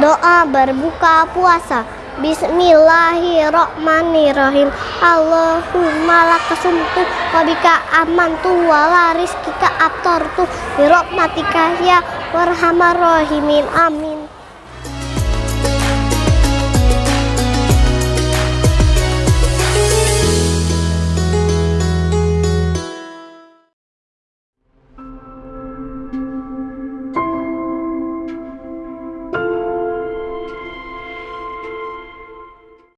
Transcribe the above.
Doa berbuka puasa. Bismillahirrahmanirrahim. Allahumma lakasumtu Wabika amantu Wala rizkika abtortu Birokmatika ya warhamar rahimin. Amin.